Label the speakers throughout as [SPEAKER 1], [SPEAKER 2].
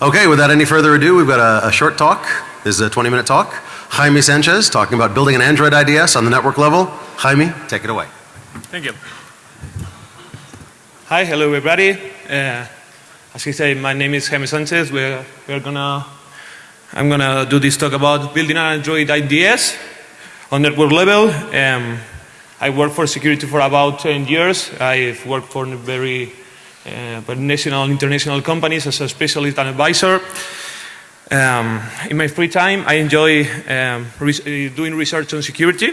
[SPEAKER 1] Okay, without any further ado, we've got a, a short talk. This is a 20 minute talk. Jaime Sanchez talking about building an Android IDS on the network level. Jaime, take it away.
[SPEAKER 2] Thank you. Hi, hello everybody. Uh, as he said, my name is Jaime Sanchez. We're, we're gonna, I'm gonna do this talk about building an Android IDS on network level. Um, I worked for security for about 10 years. I've worked for very, uh, but national and international companies as a specialist and advisor. Um, in my free time, I enjoy um, re doing research on security,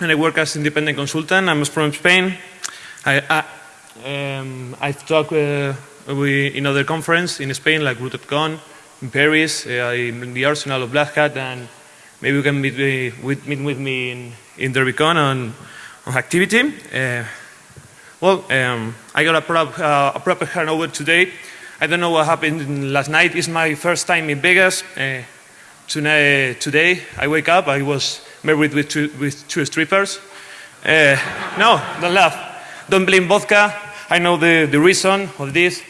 [SPEAKER 2] and I work as independent consultant. I'm from Spain. I, I, um, I've talked uh, in other conferences in Spain, like RootedCon, in Paris, uh, in the arsenal of Black Hat, and maybe you can meet, me, with, meet with me in, in DerbyCon on, on activity. Uh, well, um, I got a, prop, uh, a proper handover today. I don't know what happened last night. It's my first time in Vegas. Uh, tonight, today, I wake up, I was married with two, with two strippers. Uh, no, don't laugh. Don't blame vodka. I know the, the reason of this.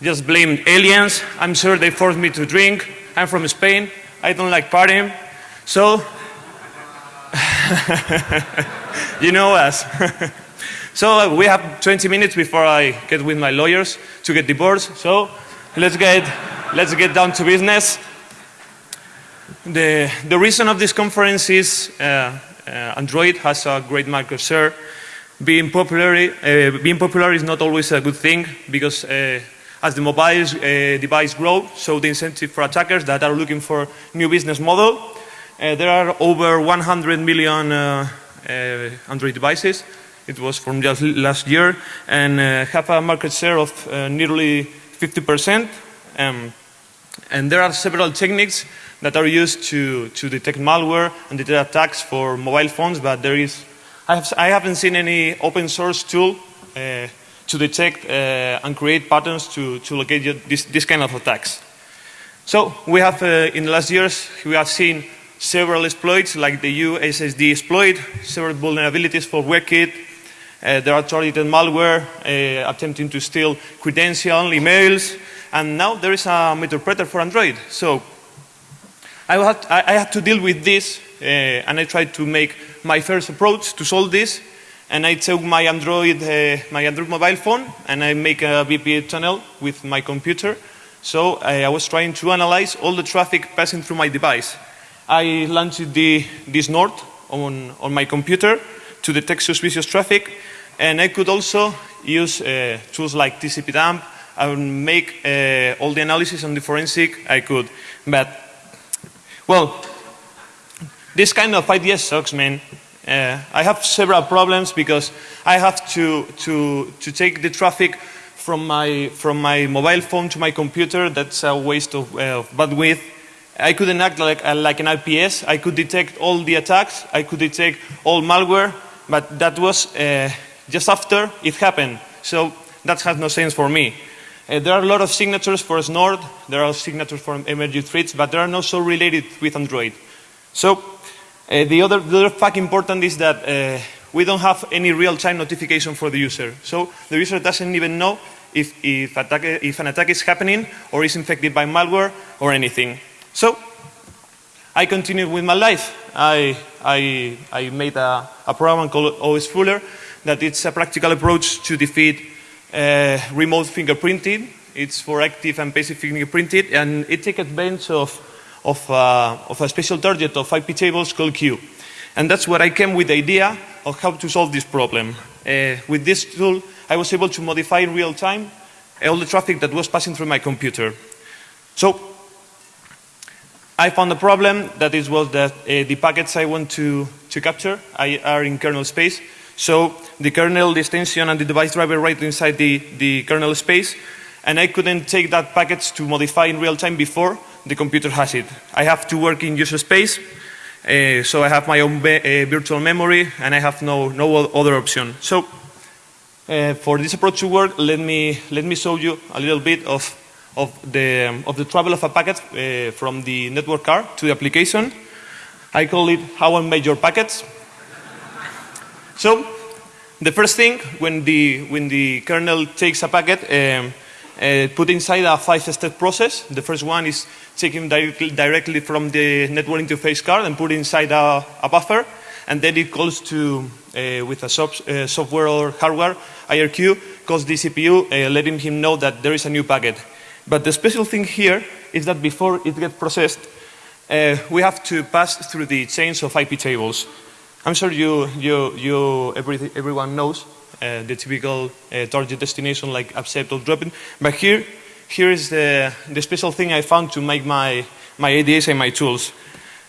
[SPEAKER 2] Just blame aliens. I'm sure they forced me to drink. I'm from Spain. I don't like partying. So, you know us. So uh, we have 20 minutes before I get with my lawyers to get divorced. So let's get, let's get down to business. The, the reason of this conference is uh, uh, Android has a great market share. Being popular, uh, being popular is not always a good thing because uh, as the mobile uh, device grow, so the incentive for attackers that are looking for new business model. there are over 100 million Android devices it was from just last year, and uh, have a market share of uh, nearly 50%. Um, and there are several techniques that are used to, to detect malware and detect attacks for mobile phones, but there is, I, have, I haven't seen any open source tool uh, to detect uh, and create patterns to, to locate this, this kind of attacks. So we have, uh, in the last years, we have seen several exploits like the USSD exploit, several vulnerabilities for WebKit, uh, there are targeted malware uh, attempting to steal credential, emails, and now there is a Meterpreter for Android. So I had, I had to deal with this, uh, and I tried to make my first approach to solve this. And I took my Android, uh, my Android mobile phone, and I make a VPN tunnel with my computer. So I, was trying to analyze all the traffic passing through my device. I launched the, this node on, on my computer to detect suspicious traffic, and I could also use uh, tools like TCP-dump and make uh, all the analysis on the forensic I could. But, well, this kind of idea sucks, man. Uh, I have several problems because I have to, to, to take the traffic from my, from my mobile phone to my computer. That's a waste of uh, bandwidth. I couldn't act like, uh, like an IPS. I could detect all the attacks. I could detect all malware. But that was uh, just after it happened. So that has no sense for me. Uh, there are a lot of signatures for Snort, there are signatures for emerging threats, but they are not so related with Android. So uh, the, other, the other fact important is that uh, we don't have any real-time notification for the user. So the user doesn't even know if, if, attack, if an attack is happening or is infected by malware or anything. So I continued with my life. I, I, I made a, a program called OSfooler that it's a practical approach to defeat uh, remote fingerprinting. It's for active and passive fingerprinting, and it takes advantage of, of, uh, of a special target of IP tables called Q. And that's where I came with the idea of how to solve this problem. Uh, with this tool, I was able to modify in real time all the traffic that was passing through my computer. So I found a problem that is was that uh, the packets I want to, to capture are in kernel space. So the kernel, extension, and the device driver right inside the, the kernel space. And I couldn't take that package to modify in real time before the computer has it. I have to work in user space. Uh, so I have my own uh, virtual memory and I have no, no other option. So uh, for this approach to work, let me, let me show you a little bit of, of, the, um, of the travel of a packet from the network card to the application. I call it how I made your packets. So the first thing when the, when the kernel takes a packet, um, uh, put inside a five-step process. The first one is taking directly, directly from the network interface card and put inside a, a buffer, and then it calls to, uh, with a uh, software or hardware, IRQ, calls the CPU, uh, letting him know that there is a new packet. But the special thing here is that before it gets processed, uh, we have to pass through the chains of IP tables. I'm sure you, you, you every, everyone knows uh, the typical uh, target destination like accept or drop dropping. But here, here is the, the special thing I found to make my, my ADS and my tools.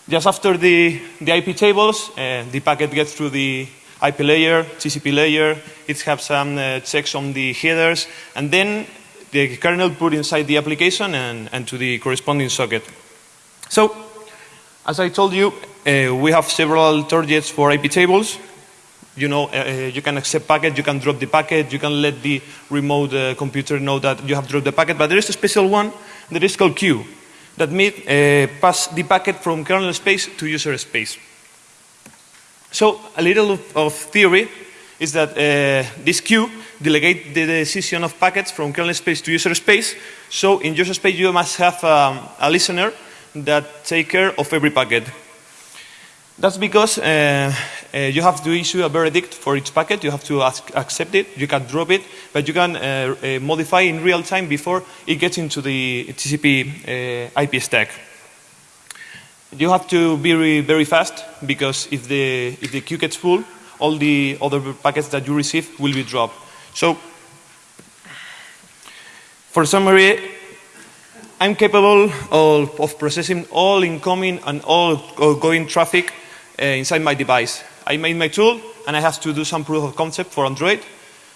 [SPEAKER 2] Just after the, the IP tables, uh, the packet gets through the IP layer, TCP layer, it has some uh, checks on the headers, and then the kernel put inside the application and, and to the corresponding socket. So, as I told you, uh, we have several targets for IP tables. You know, uh, uh, you can accept packet, you can drop the packet, you can let the remote uh, computer know that you have dropped the packet, but there is a special one that is called queue that means uh, pass the packet from kernel space to user space. So a little of, of theory is that uh, this queue delegate the decision of packets from kernel space to user space. So in user space you must have um, a listener that take care of every packet. That's because uh, uh, you have to issue a verdict for each packet. You have to ask, accept it. You can drop it, but you can uh, uh modify in real time before it gets into the TCP uh, IP stack. You have to be very, very fast because if the, if the queue gets full, all the other packets that you receive will be dropped. So, for summary, I'm capable of, of processing all incoming and all outgoing traffic uh, inside my device. I made my tool and I have to do some proof of concept for Android.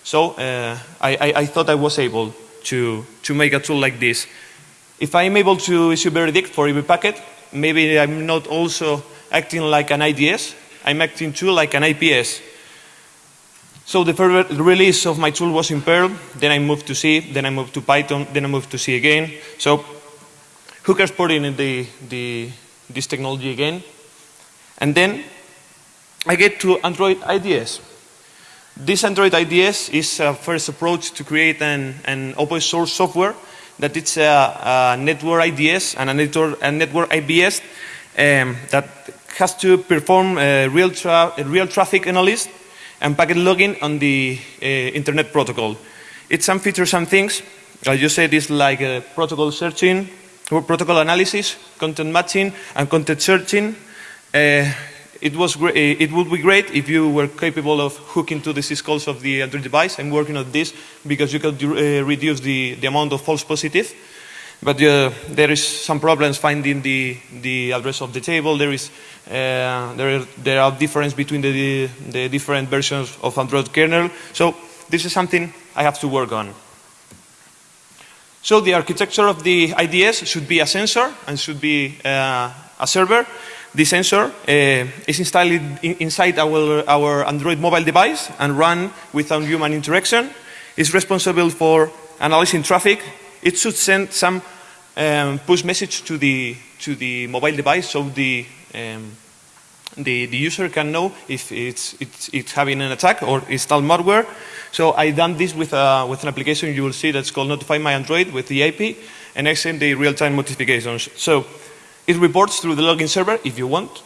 [SPEAKER 2] So uh, I, I, I, thought I was able to, to make a tool like this. If I'm able to issue verdict for every packet, maybe I'm not also acting like an IDS, I'm acting too like an IPS. So the first release of my tool was in Perl, then I moved to C, then I moved to Python, then I moved to C again. So who cares putting in the, the, this technology again? And then I get to Android IDS. This Android IDS is a first approach to create an, an open source software that it's a, a network IDS and a network, a network IPS um, that has to perform real, tra real traffic analysis and packet logging on the uh, internet protocol. It's some features and things. As you said, it's like uh, protocol searching, protocol analysis, content matching, and content searching. Uh, it, was it would be great if you were capable of hooking to the syscalls of the Android device. I'm working on this because you could uh, reduce the, the amount of false positive. But uh, there is some problems finding the, the address of the table. There is uh, there, there are differences between the, the different versions of Android kernel. So this is something I have to work on. So the architecture of the IDS should be a sensor and should be uh, a server. The sensor uh, is installed in, inside our, our Android mobile device and run without human interaction. It's responsible for analyzing traffic. It should send some um, push message to the, to the mobile device so the, um, the, the, user can know if it's, it's, it's, having an attack or installed malware. So I done this with, uh, with an application you will see that's called Notify My Android with the IP and I send the real-time notifications. So it reports through the login server if you want.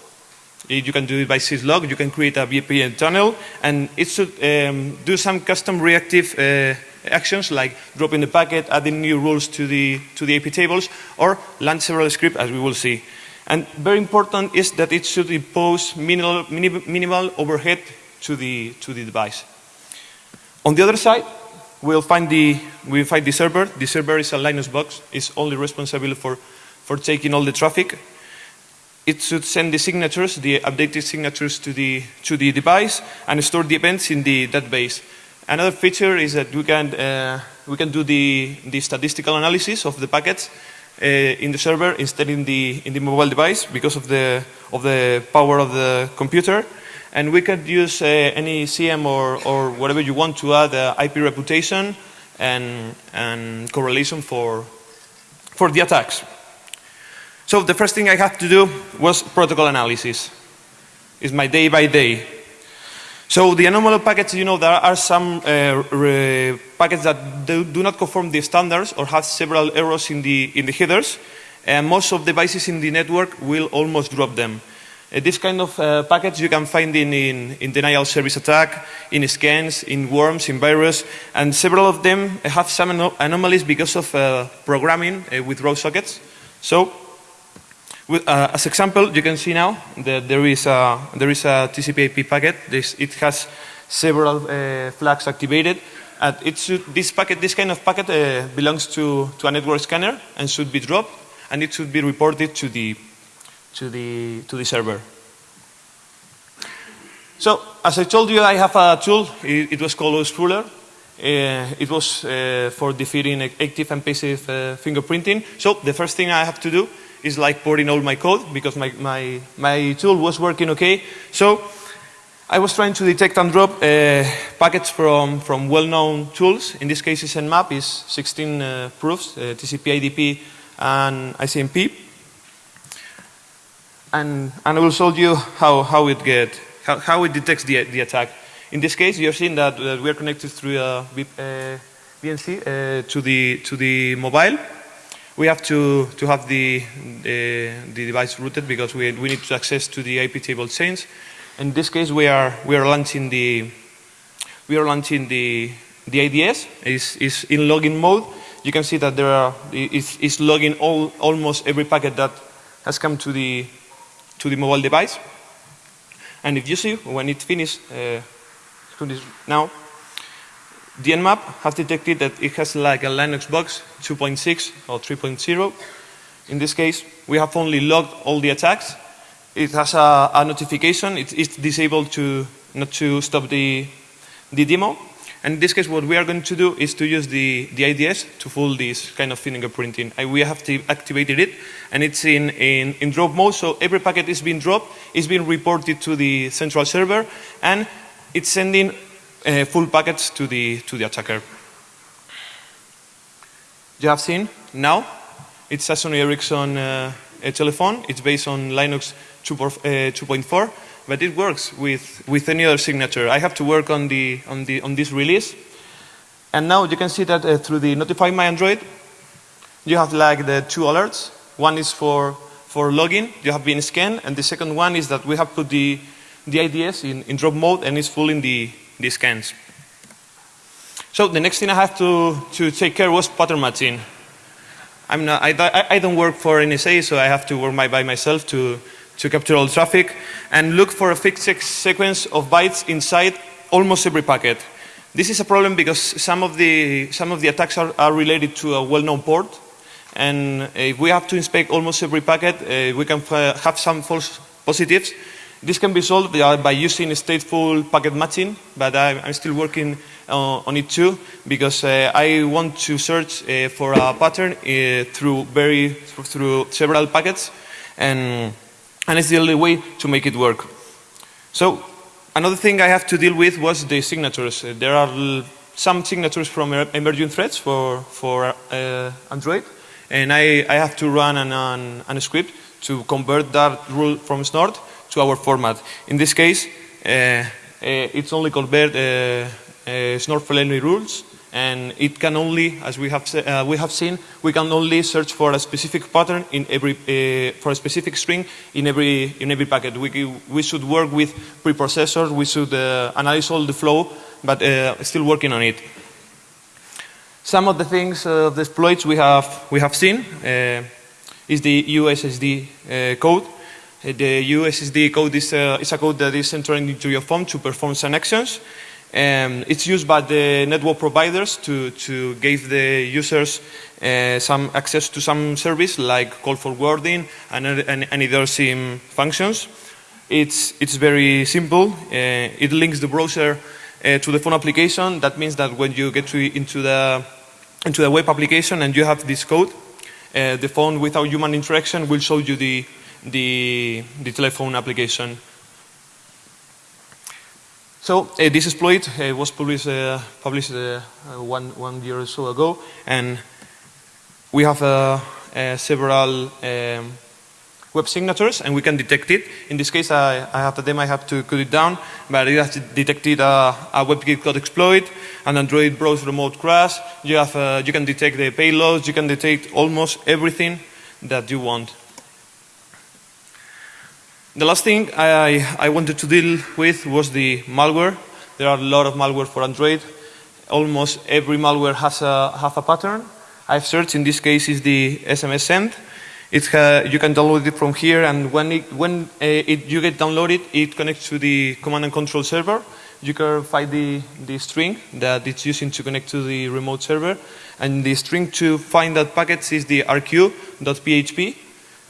[SPEAKER 2] You can do it by syslog, you can create a VPN tunnel, and it should um, do some custom reactive uh, actions like dropping the packet, adding new rules to the, to the AP tables, or launch several scripts as we will see. And very important is that it should impose minimal, minimal overhead to the, to the device. On the other side, we'll find the, we'll find the server. The server is a Linux box. It's only responsible for for taking all the traffic. It should send the signatures, the updated signatures to the, to the device and store the events in the database. Another feature is that we can, uh, we can do the, the statistical analysis of the packets uh, in the server instead in the, in the mobile device because of the, of the power of the computer. And we can use uh, any SIEM or, or whatever you want to add uh, IP reputation and, and correlation for, for the attacks. So the first thing I had to do was protocol analysis. It's my day by day. So the anomaly packets, you know, there are some uh, packets that do, do, not conform the standards or have several errors in the, in the headers. And most of the devices in the network will almost drop them. Uh, this kind of uh, packets you can find in, in, in, denial service attack, in scans, in worms, in virus, and several of them have some anomalies because of uh, programming uh, with raw sockets. So with, uh, as example, you can see now that there is a, there is a TCP IP packet. This, it has several uh, flags activated. It should, this, packet, this kind of packet uh, belongs to, to a network scanner and should be dropped, and it should be reported to the, to the, to the server. So, as I told you, I have a tool. It, it was called OSfooler. Uh, it was uh, for defeating active and passive uh, fingerprinting. So the first thing I have to do is like porting all my code because my, my, my tool was working okay. So I was trying to detect and drop uh, packets from, from well-known tools. In this case, it's Nmap is 16 uh, proofs, uh, TCP, UDP, and ICMP. And, and I will show you how, how it get, how, how it detects the, the attack. In this case, you're seeing that, we are connected through a VNC uh, to, the, to the mobile we have to, to have the, the, the, device rooted because we, we need to access to the IP table chains. In this case, we are, we are launching the, we are launching the, the IDS, is, is in login mode. You can see that there are, it's, it's logging all, almost every packet that has come to the, to the mobile device. And if you see, when it finishes, uh, now, the Nmap has detected that it has like a Linux box 2.6 or 3.0. In this case, we have only logged all the attacks. It has a, a notification. It, it's disabled to not to stop the, the demo. And in this case, what we are going to do is to use the, the IDS to fool this kind of fingerprinting. And we have activated it, and it's in, in, in drop mode, so every packet is being dropped, it's being reported to the central server, and it's sending uh, full packets to the, to the attacker. You have seen now, it's a Sony Ericsson uh, a telephone. It's based on Linux 2.4, uh, but it works with, with any other signature. I have to work on, the, on, the, on this release. And now you can see that uh, through the Notify My Android, you have like the two alerts. One is for, for login, you have been scanned, and the second one is that we have put the, the IDS in, in drop mode and it's full in the, these scans. So the next thing I have to, to take care was pattern matching. I'm not, I, I don't work for NSA, so I have to work my, by myself to, to capture all traffic and look for a fixed sequence of bytes inside almost every packet. This is a problem because some of the, some of the attacks are, are related to a well-known port. And if we have to inspect almost every packet, uh, we can have some false positives this can be solved by using stateful packet matching, but I'm still working uh, on it too because uh, I want to search uh, for a pattern through very through several packets, and and it's the only way to make it work. So another thing I have to deal with was the signatures. There are some signatures from emerging threats for for uh, Android, and I, I have to run an, an, an script to convert that rule from Snort to our format. In this case, uh, uh, it's only convert uh, Snort-friendly rules, and it can only, as we have, uh, we have seen, we can only search for a specific pattern in every, uh, for a specific string in every, in every packet. We, we should work with preprocessors, we should uh, analyze all the flow, but still working on it. Some of the things, of the exploits we have, we have seen is the USSD code. The USSD code is a, is a code that is entering into your phone to perform some actions. Um, it's used by the network providers to, to give the users uh, some access to some service like call forwarding and, and, and other SIM functions. It's, it's very simple. Uh, it links the browser uh, to the phone application. That means that when you get to, into, the, into the web application and you have this code, uh, the phone without human interaction will show you the, the, the telephone application. So uh, this exploit uh, was published, uh, published uh, uh, one, one year or so ago, and we have uh, several um, web signatures, and we can detect it. In this case, I, I have the demo, I have to cut it down, but it has detected a, a WebKit code exploit, an Android browser remote crash. You, have, uh, you can detect the payloads, you can detect almost everything that you want. The last thing I, I wanted to deal with was the malware. There are a lot of malware for Android. Almost every malware has a, have a pattern. I've searched, in this case is the SMS send. It you can download it from here and when, it, when uh, it, you get downloaded, it connects to the command and control server. You can find the, the string that it's using to connect to the remote server. And the string to find that packets is the rq.php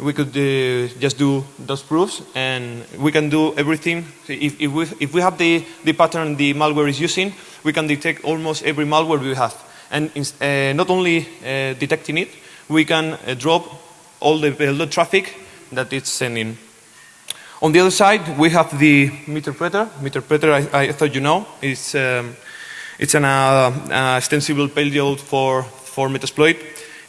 [SPEAKER 2] we could uh, just do those proofs and we can do everything. If, if, we, if we have the, the pattern the malware is using, we can detect almost every malware we have. And uh, not only uh, detecting it, we can uh, drop all the, the traffic that it's sending. On the other side, we have the Meterpreter. Meterpreter, I, I thought you know, it's, um, it's an uh, extensible payload for, for Metasploit.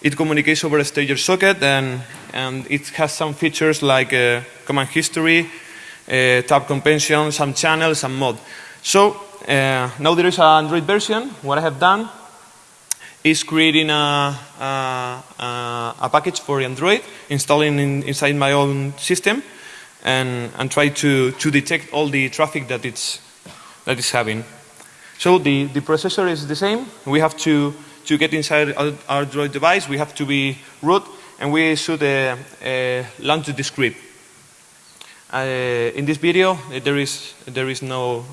[SPEAKER 2] It communicates over a stager socket and, and it has some features like uh, command history, uh, tab compension, some channels, some mod. So uh, now there is an Android version. What I have done is creating a, a, a package for Android, installing in, inside my own system, and, and try to, to detect all the traffic that it's, that it's having. So the, the processor is the same. We have to to get inside our, our Droid device, we have to be root, and we should uh, uh, launch the script. Uh, in this video, there is there is no.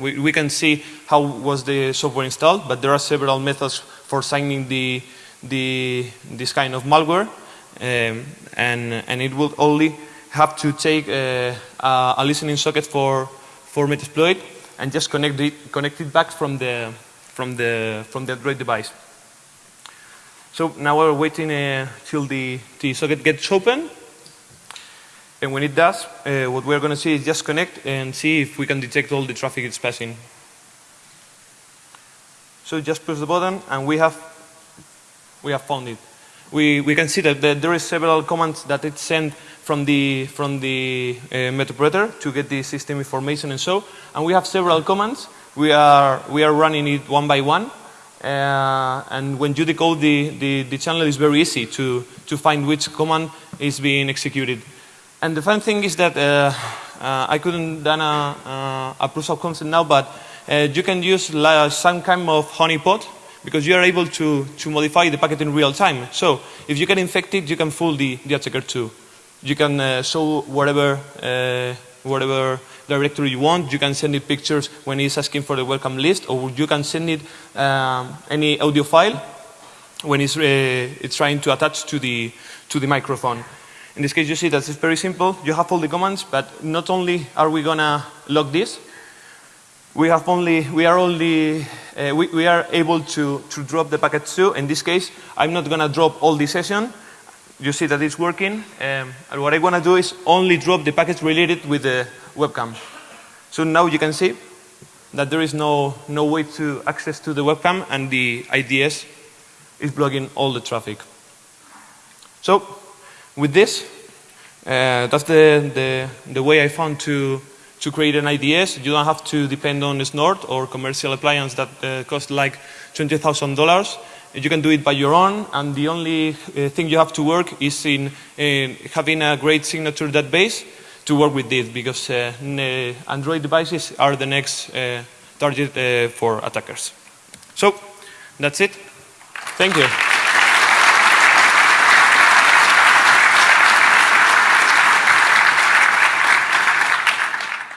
[SPEAKER 2] we, we can see how was the software installed, but there are several methods for signing the the this kind of malware, um, and and it will only have to take a, a listening socket for for Metasploit and just connect it connect it back from the from the from the Android device. So now we're waiting uh, till the, the socket gets open. And when it does, uh, what we're going to see is just connect and see if we can detect all the traffic it's passing. So just push the button and we have, we have found it. We, we can see that there is several commands that it sent from the, from the uh, to get the system information and so. And we have several commands. We are, we are running it one by one. Uh, and when you decode the, the, the, channel, it's very easy to, to find which command is being executed. And the fun thing is that uh, uh, I couldn't done a, a, proof of concept now, but uh, you can use like some kind of honeypot because you are able to, to modify the packet in real time. So if you get infected, you can fool the, the attacker too. You can uh, show whatever, uh, whatever directory you want. You can send it pictures when it's asking for the webcam list, or you can send it um, any audio file when it's, uh, it's trying to attach to the, to the microphone. In this case, you see that it's very simple. You have all the commands, but not only are we going to log this, we have only, we are only, uh, we, we are able to, to drop the packets too. In this case, I'm not going to drop all the session. You see that it's working. Um, and what I want to do is only drop the packets related with the webcam. So now you can see that there is no, no way to access to the webcam and the IDS is blocking all the traffic. So with this, uh, that's the, the, the way I found to, to create an IDS. You don't have to depend on Snort or commercial appliance that uh, cost like $20,000. You can do it by your own, and the only uh, thing you have to work is in, in having a great signature database to work with this because uh, Android devices are the next uh, target uh, for attackers. So that's it. Thank you.